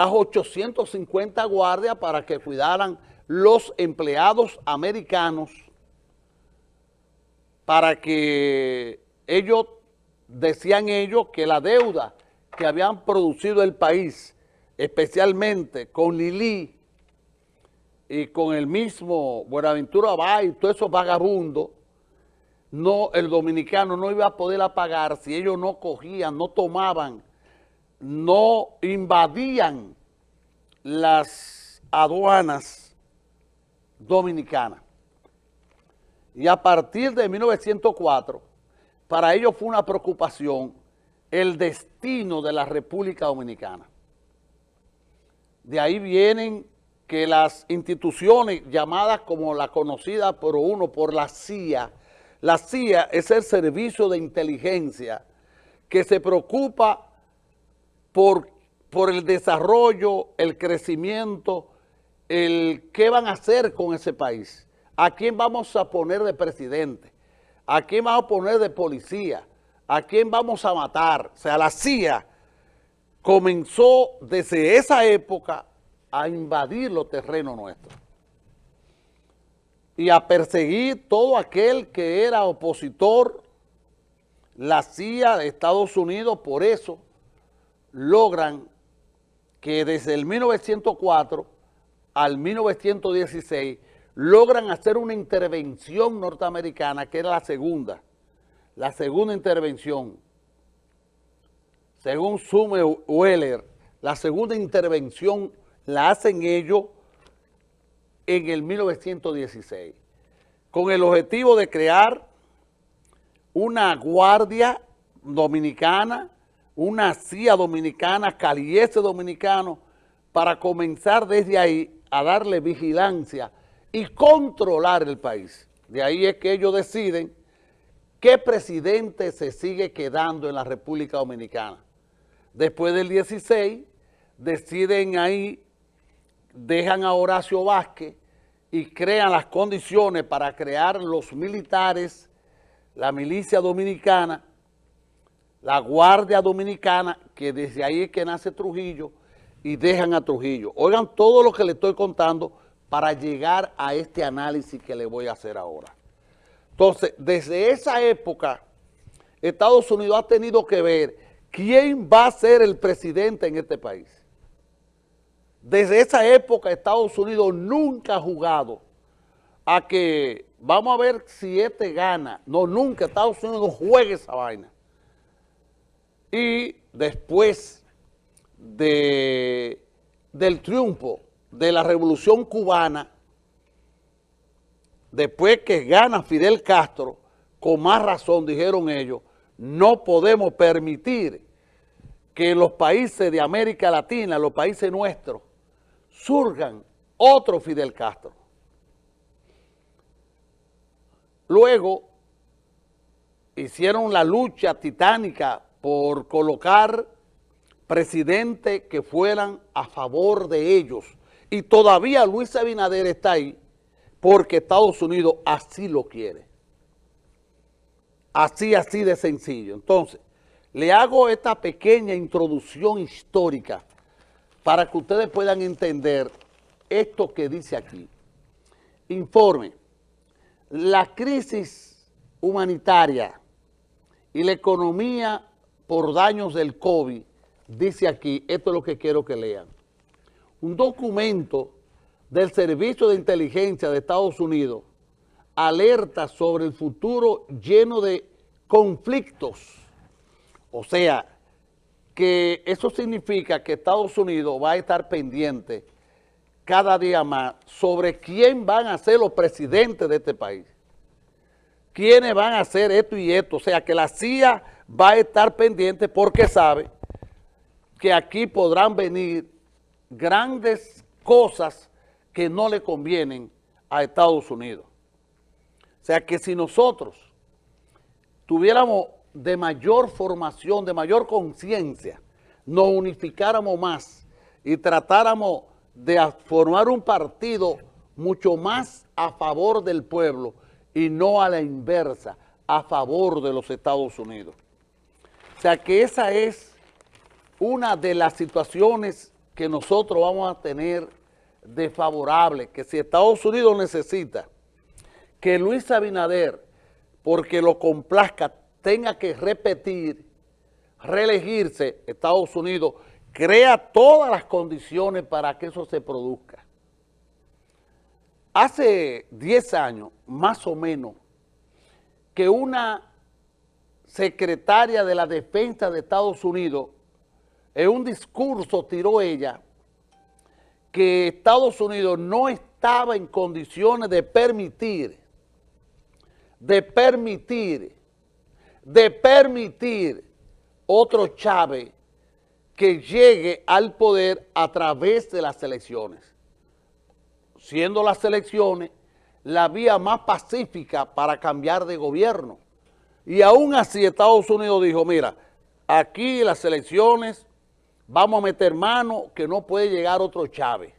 a 850 guardias para que cuidaran los empleados americanos para que ellos, decían ellos, que la deuda que habían producido el país, especialmente con Lili y con el mismo Buenaventura Bay todos esos vagabundos, no, el dominicano no iba a poder pagar si ellos no cogían, no tomaban, no invadían las aduanas dominicanas. Y a partir de 1904, para ellos fue una preocupación el destino de la República Dominicana. De ahí vienen que las instituciones llamadas como la conocida por uno, por la CIA, la CIA es el servicio de inteligencia que se preocupa por, por el desarrollo, el crecimiento, el qué van a hacer con ese país, a quién vamos a poner de presidente, a quién vamos a poner de policía, a quién vamos a matar. O sea, la CIA comenzó desde esa época a invadir los terrenos nuestros y a perseguir todo aquel que era opositor, la CIA de Estados Unidos, por eso logran que desde el 1904 al 1916 logran hacer una intervención norteamericana, que era la segunda, la segunda intervención, según Sume Weller, la segunda intervención la hacen ellos en el 1916, con el objetivo de crear una guardia dominicana, una CIA dominicana, caliese dominicano, para comenzar desde ahí a darle vigilancia y controlar el país. De ahí es que ellos deciden qué presidente se sigue quedando en la República Dominicana. Después del 16, deciden ahí, dejan a Horacio Vázquez y crean las condiciones para crear los militares, la milicia dominicana, la Guardia Dominicana, que desde ahí es que nace Trujillo, y dejan a Trujillo. Oigan todo lo que le estoy contando para llegar a este análisis que le voy a hacer ahora. Entonces, desde esa época, Estados Unidos ha tenido que ver quién va a ser el presidente en este país. Desde esa época Estados Unidos nunca ha jugado a que vamos a ver si este gana. No, nunca Estados Unidos juega esa vaina. Y después de, del triunfo de la revolución cubana, después que gana Fidel Castro, con más razón dijeron ellos, no podemos permitir que los países de América Latina, los países nuestros, surgan otro Fidel Castro. Luego hicieron la lucha titánica por colocar presidentes que fueran a favor de ellos. Y todavía Luis Abinader está ahí porque Estados Unidos así lo quiere. Así, así de sencillo. Entonces, le hago esta pequeña introducción histórica para que ustedes puedan entender esto que dice aquí. Informe, la crisis humanitaria y la economía por daños del COVID, dice aquí, esto es lo que quiero que lean. Un documento del Servicio de Inteligencia de Estados Unidos alerta sobre el futuro lleno de conflictos. O sea, que eso significa que Estados Unidos va a estar pendiente cada día más sobre quién van a ser los presidentes de este país. Quiénes van a hacer esto y esto. O sea, que la CIA va a estar pendiente porque sabe que aquí podrán venir grandes cosas que no le convienen a Estados Unidos. O sea que si nosotros tuviéramos de mayor formación, de mayor conciencia, nos unificáramos más y tratáramos de formar un partido mucho más a favor del pueblo y no a la inversa, a favor de los Estados Unidos. O sea que esa es una de las situaciones que nosotros vamos a tener desfavorable, que si Estados Unidos necesita que Luis Abinader, porque lo complazca, tenga que repetir, reelegirse, Estados Unidos crea todas las condiciones para que eso se produzca. Hace 10 años, más o menos, que una secretaria de la defensa de Estados Unidos, en un discurso tiró ella que Estados Unidos no estaba en condiciones de permitir, de permitir, de permitir otro Chávez que llegue al poder a través de las elecciones, siendo las elecciones la vía más pacífica para cambiar de gobierno. Y aún así Estados Unidos dijo, mira, aquí las elecciones vamos a meter mano que no puede llegar otro Chávez,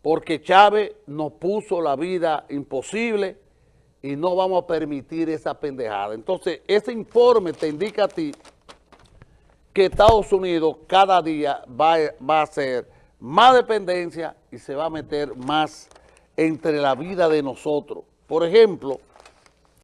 porque Chávez nos puso la vida imposible y no vamos a permitir esa pendejada. Entonces, ese informe te indica a ti que Estados Unidos cada día va, va a hacer más dependencia y se va a meter más entre la vida de nosotros. Por ejemplo,